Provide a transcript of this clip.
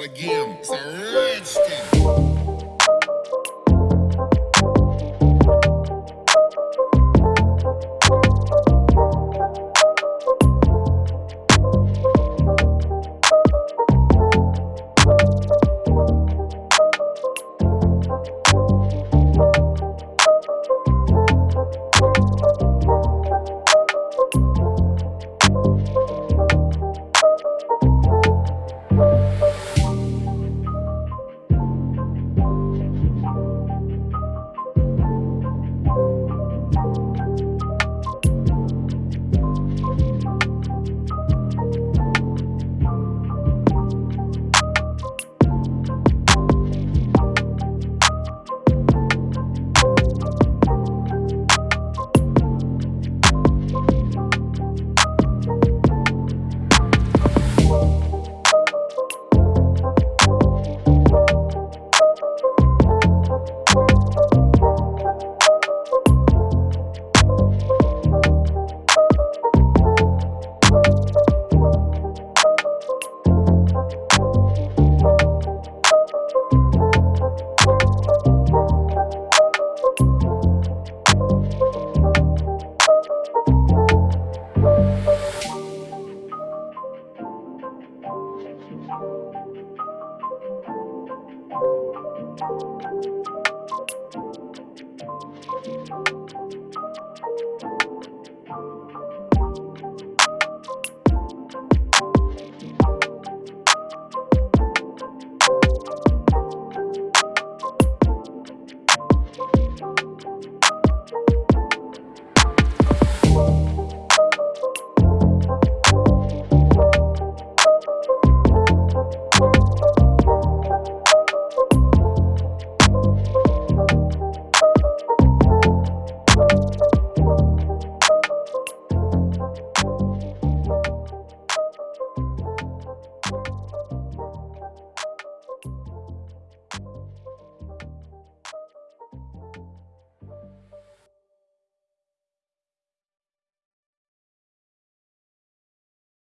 again. It's a thing.